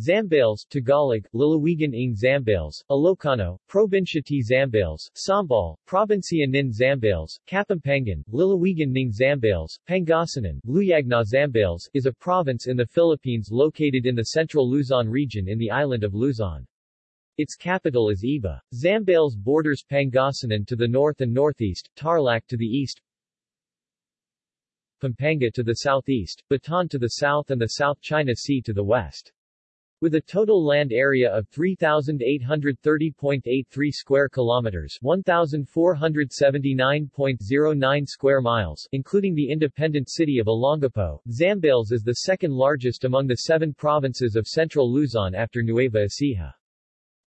Zambales Tagalog, Lalawigan ng Zambales, Ilocano, Provincia T. Zambales, Sambal, Provincia nin Zambales, Kapampangan, Lalawigan ng Zambales, Pangasinan, Luyagna Zambales, is a province in the Philippines located in the central Luzon region in the island of Luzon. Its capital is Iba. Zambales borders Pangasinan to the north and northeast, Tarlac to the east, Pampanga to the southeast, Bataan to the south and the South China Sea to the west. With a total land area of 3,830.83 square kilometers 1,479.09 square miles, including the independent city of Olongapo, Zambales is the second largest among the seven provinces of central Luzon after Nueva Ecija.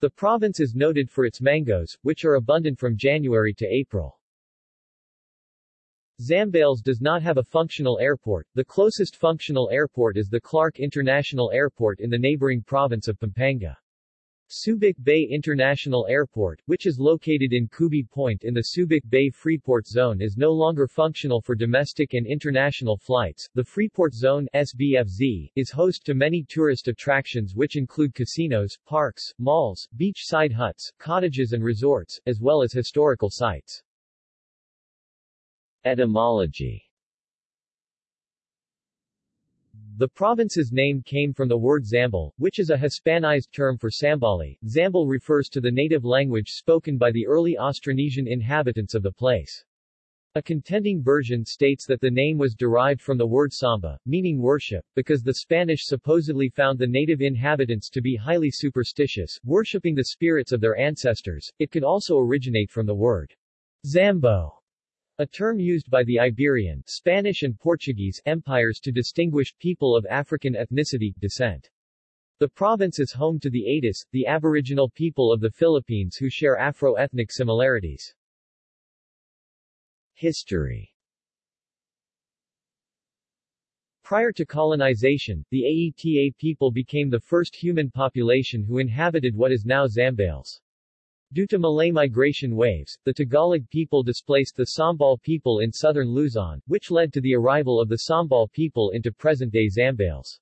The province is noted for its mangoes, which are abundant from January to April. Zambales does not have a functional airport. The closest functional airport is the Clark International Airport in the neighboring province of Pampanga. Subic Bay International Airport, which is located in Kubi Point in the Subic Bay Freeport Zone is no longer functional for domestic and international flights. The Freeport Zone SBFZ is host to many tourist attractions which include casinos, parks, malls, beach-side huts, cottages and resorts, as well as historical sites. Etymology The province's name came from the word Zambal, which is a Hispanized term for Sambali. Zambal refers to the native language spoken by the early Austronesian inhabitants of the place. A contending version states that the name was derived from the word samba, meaning worship, because the Spanish supposedly found the native inhabitants to be highly superstitious, worshipping the spirits of their ancestors. It could also originate from the word Zambo, a term used by the Iberian, Spanish and Portuguese empires to distinguish people of African ethnicity, descent. The province is home to the Atis, the aboriginal people of the Philippines who share Afro-ethnic similarities. History Prior to colonization, the Aeta people became the first human population who inhabited what is now Zambales. Due to Malay migration waves, the Tagalog people displaced the Sambal people in southern Luzon, which led to the arrival of the Sambal people into present-day Zambales.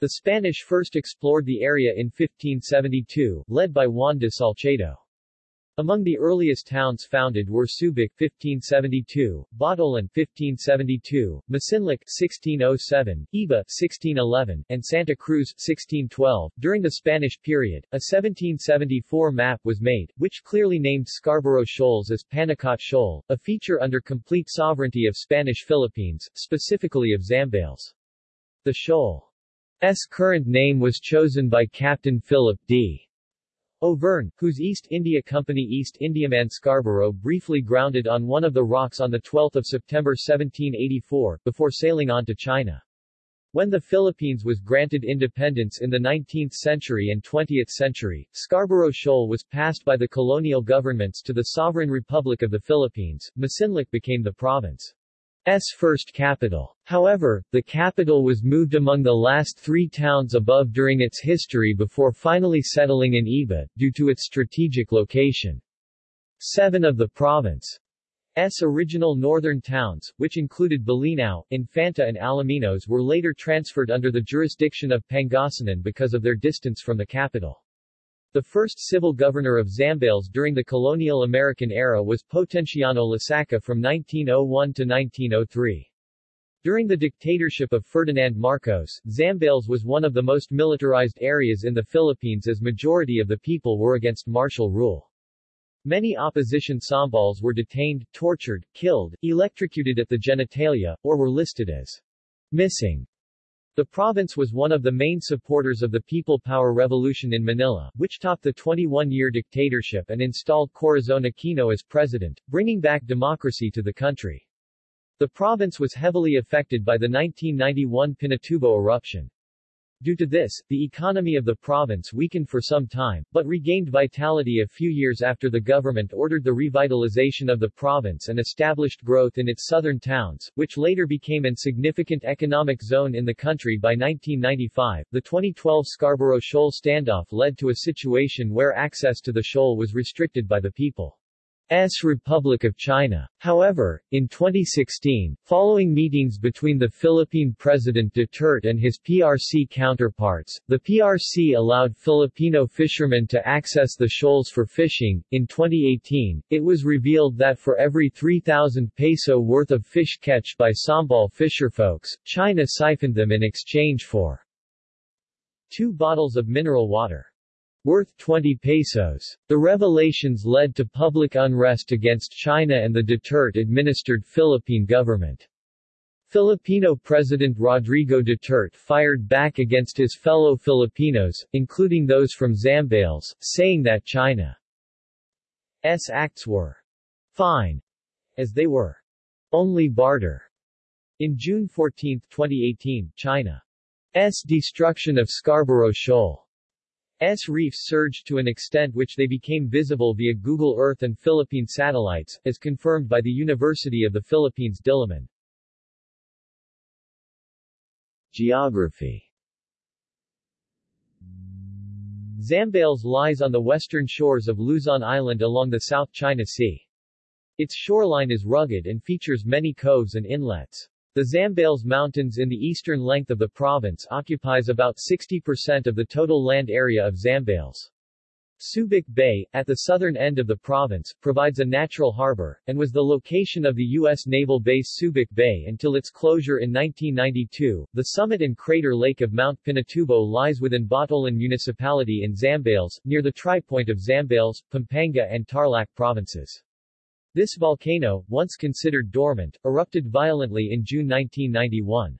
The Spanish first explored the area in 1572, led by Juan de Salcedo. Among the earliest towns founded were Subic 1572, Botolan 1572, Masinloc 1607, Iba 1611, and Santa Cruz 1612. During the Spanish period, a 1774 map was made, which clearly named Scarborough Shoals as Panacot Shoal, a feature under complete sovereignty of Spanish Philippines, specifically of Zambales. The shoal's current name was chosen by Captain Philip D. Auvergne, whose East India Company East Indiaman Scarborough briefly grounded on one of the rocks on 12 September 1784, before sailing on to China. When the Philippines was granted independence in the 19th century and 20th century, Scarborough Shoal was passed by the colonial governments to the Sovereign Republic of the Philippines. Masinloc became the province. S first capital. However, the capital was moved among the last three towns above during its history before finally settling in Iba, due to its strategic location. Seven of the province's original northern towns, which included Bolinao, Infanta and Alaminos were later transferred under the jurisdiction of Pangasinan because of their distance from the capital. The first civil governor of Zambales during the colonial American era was Potenciano Lasaca from 1901 to 1903. During the dictatorship of Ferdinand Marcos, Zambales was one of the most militarized areas in the Philippines as majority of the people were against martial rule. Many opposition Sambals were detained, tortured, killed, electrocuted at the genitalia, or were listed as missing. The province was one of the main supporters of the People Power Revolution in Manila, which topped the 21-year dictatorship and installed Corazon Aquino as president, bringing back democracy to the country. The province was heavily affected by the 1991 Pinatubo eruption. Due to this, the economy of the province weakened for some time, but regained vitality a few years after the government ordered the revitalization of the province and established growth in its southern towns, which later became an significant economic zone in the country by 1995. The 2012 Scarborough Shoal standoff led to a situation where access to the shoal was restricted by the people. S. Republic of China. However, in 2016, following meetings between the Philippine President Duterte and his PRC counterparts, the PRC allowed Filipino fishermen to access the shoals for fishing. In 2018, it was revealed that for every 3,000 peso worth of fish catch by Sambal fisherfolks, China siphoned them in exchange for two bottles of mineral water worth 20 pesos. The revelations led to public unrest against China and the Duterte-administered Philippine government. Filipino President Rodrigo Duterte fired back against his fellow Filipinos, including those from Zambales, saying that China's acts were fine, as they were only barter. In June 14, 2018, China's destruction of Scarborough Shoal S reefs surged to an extent which they became visible via Google Earth and Philippine satellites, as confirmed by the University of the Philippines Diliman. Geography Zambales lies on the western shores of Luzon Island along the South China Sea. Its shoreline is rugged and features many coves and inlets. The Zambales Mountains in the eastern length of the province occupies about 60% of the total land area of Zambales. Subic Bay, at the southern end of the province, provides a natural harbor, and was the location of the U.S. naval base Subic Bay until its closure in 1992. The summit and crater lake of Mount Pinatubo lies within Botolan Municipality in Zambales, near the tripoint of Zambales, Pampanga and Tarlac provinces. This volcano, once considered dormant, erupted violently in June 1991.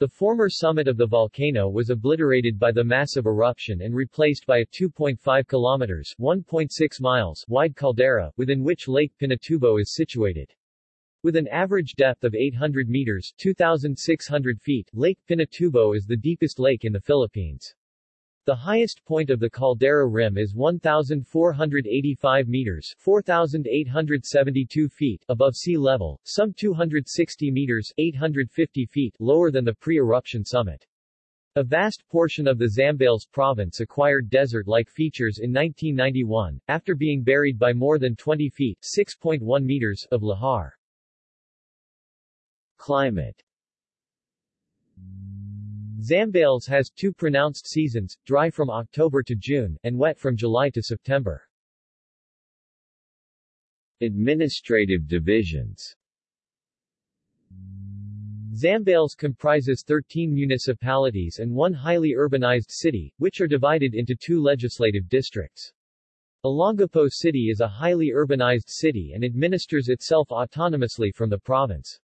The former summit of the volcano was obliterated by the massive eruption and replaced by a 2.5 kilometers 1.6 miles wide caldera, within which Lake Pinatubo is situated. With an average depth of 800 meters 2,600 feet, Lake Pinatubo is the deepest lake in the Philippines. The highest point of the caldera rim is 1,485 meters 4,872 feet above sea level, some 260 meters 850 feet lower than the pre-eruption summit. A vast portion of the Zambales province acquired desert-like features in 1991, after being buried by more than 20 feet 6.1 meters of lahar. Climate Zambales has two pronounced seasons, dry from October to June, and wet from July to September. Administrative divisions Zambales comprises 13 municipalities and one highly urbanized city, which are divided into two legislative districts. Olongapo City is a highly urbanized city and administers itself autonomously from the province.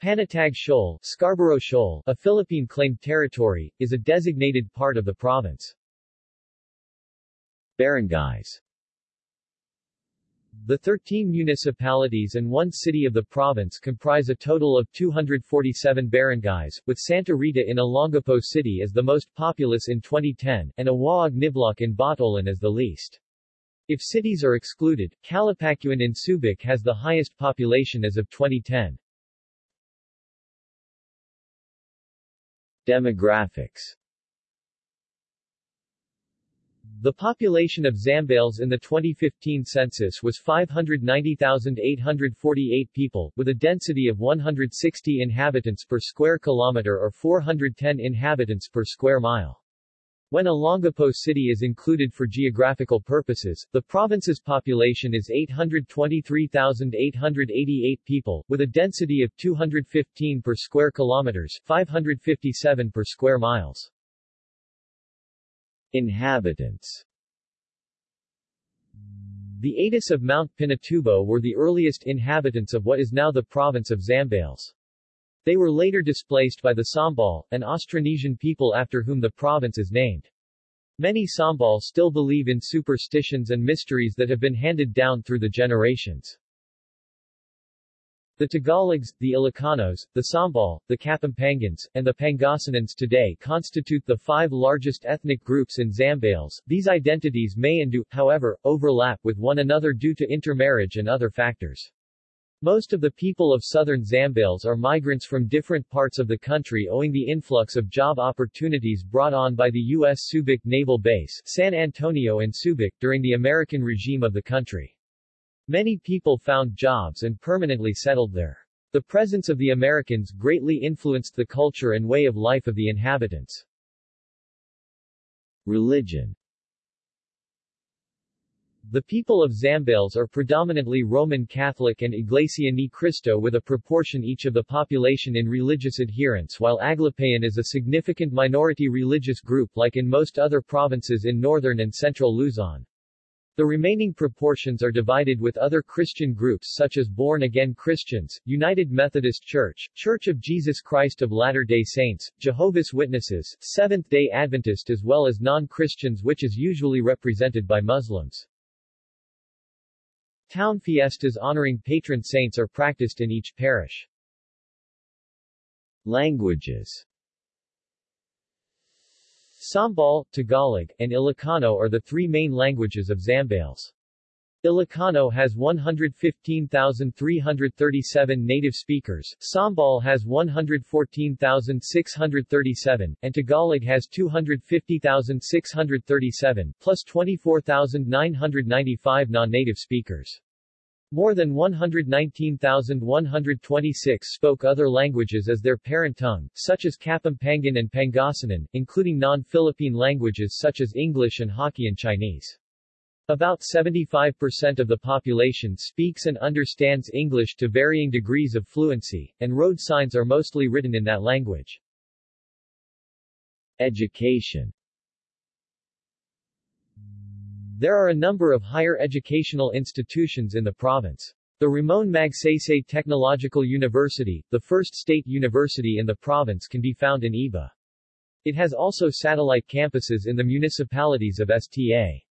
Panatag Shoal, Scarborough Shoal, a Philippine-claimed territory, is a designated part of the province. Barangays The 13 municipalities and one city of the province comprise a total of 247 barangays, with Santa Rita in Olongapo City as the most populous in 2010, and Owaog-Nibloc in Botolan as the least. If cities are excluded, Calapacuan in Subic has the highest population as of 2010. Demographics The population of Zambales in the 2015 census was 590,848 people, with a density of 160 inhabitants per square kilometer or 410 inhabitants per square mile. When Olongapo City is included for geographical purposes, the province's population is 823,888 people, with a density of 215 per square kilometers, 557 per square miles. Inhabitants The Atis of Mount Pinatubo were the earliest inhabitants of what is now the province of Zambales. They were later displaced by the Sambal, an Austronesian people after whom the province is named. Many Sambal still believe in superstitions and mysteries that have been handed down through the generations. The Tagalogs, the Ilocanos, the Sambal, the Kapampangans, and the Pangasinans today constitute the five largest ethnic groups in Zambales. These identities may and do, however, overlap with one another due to intermarriage and other factors. Most of the people of southern Zambales are migrants from different parts of the country owing the influx of job opportunities brought on by the U.S. Subic Naval Base, San Antonio and Subic, during the American regime of the country. Many people found jobs and permanently settled there. The presence of the Americans greatly influenced the culture and way of life of the inhabitants. Religion the people of Zambales are predominantly Roman Catholic and Iglesia Ni Cristo with a proportion each of the population in religious adherence while Aglipayan is a significant minority religious group like in most other provinces in northern and central Luzon. The remaining proportions are divided with other Christian groups such as Born-Again Christians, United Methodist Church, Church of Jesus Christ of Latter-day Saints, Jehovah's Witnesses, Seventh-day Adventist as well as non-Christians which is usually represented by Muslims. Town fiestas honoring patron saints are practiced in each parish. Languages Sambal, Tagalog, and Ilocano are the three main languages of Zambales. Ilocano has 115,337 native speakers, Sambal has 114,637, and Tagalog has 250,637, plus 24,995 non-native speakers. More than 119,126 spoke other languages as their parent tongue, such as Kapampangan and Pangasinan, including non-Philippine languages such as English and Hokkien Chinese. About 75% of the population speaks and understands English to varying degrees of fluency, and road signs are mostly written in that language. Education There are a number of higher educational institutions in the province. The Ramon Magsaysay Technological University, the first state university in the province can be found in Iba. It has also satellite campuses in the municipalities of Sta.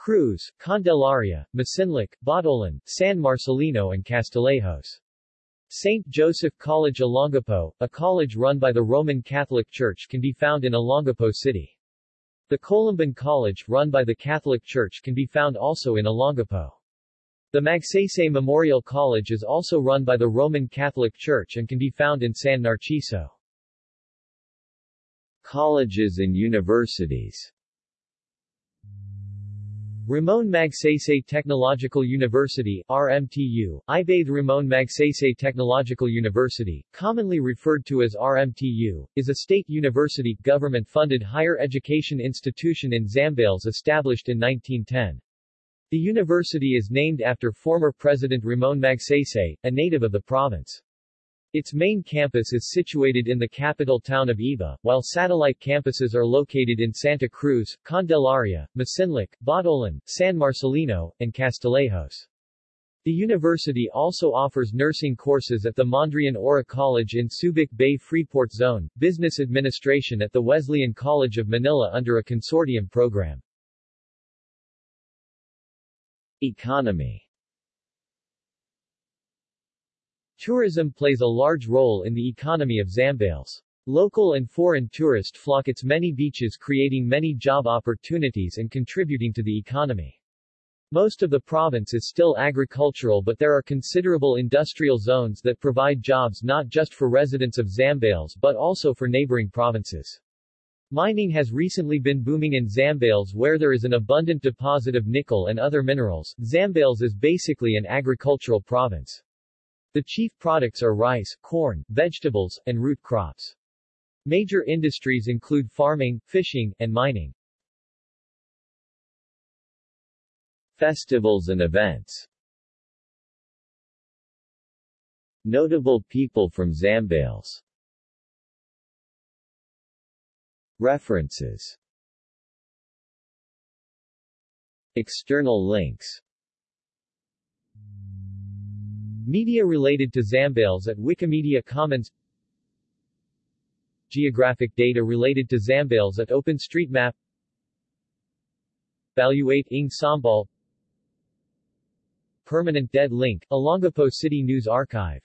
Cruz, Candelaria, Masinloc, Botolan, San Marcelino and Castillejos. St. Joseph College Olongapo, a college run by the Roman Catholic Church can be found in Olongapo City. The Columban College, run by the Catholic Church can be found also in Olongapo. The Magsaysay Memorial College is also run by the Roman Catholic Church and can be found in San Narciso. Colleges and universities Ramon Magsaysay Technological University RMTU, Ibathe Ramon Magsaysay Technological University, commonly referred to as RMTU, is a state university, government-funded higher education institution in Zambales established in 1910. The university is named after former President Ramon Magsaysay, a native of the province. Its main campus is situated in the capital town of Iba, while satellite campuses are located in Santa Cruz, Candelaria, Masinloc, Botolan, San Marcelino, and Castillejos. The university also offers nursing courses at the Mondriaan Aura College in Subic Bay Freeport Zone, business administration at the Wesleyan College of Manila under a consortium program. Economy Tourism plays a large role in the economy of Zambales. Local and foreign tourists flock its many beaches creating many job opportunities and contributing to the economy. Most of the province is still agricultural but there are considerable industrial zones that provide jobs not just for residents of Zambales but also for neighboring provinces. Mining has recently been booming in Zambales where there is an abundant deposit of nickel and other minerals. Zambales is basically an agricultural province. The chief products are rice, corn, vegetables, and root crops. Major industries include farming, fishing, and mining. Festivals and events Notable people from Zambales References External links Media related to Zambales at Wikimedia Commons. Geographic data related to Zambales at OpenStreetMap. Valuate ing Sambal Permanent dead link, Olongapo City News Archive